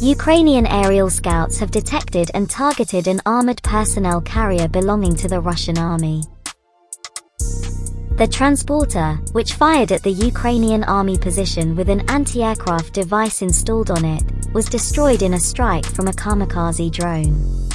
Ukrainian aerial scouts have detected and targeted an armored personnel carrier belonging to the Russian army. The transporter, which fired at the Ukrainian army position with an anti-aircraft device installed on it, was destroyed in a strike from a kamikaze drone.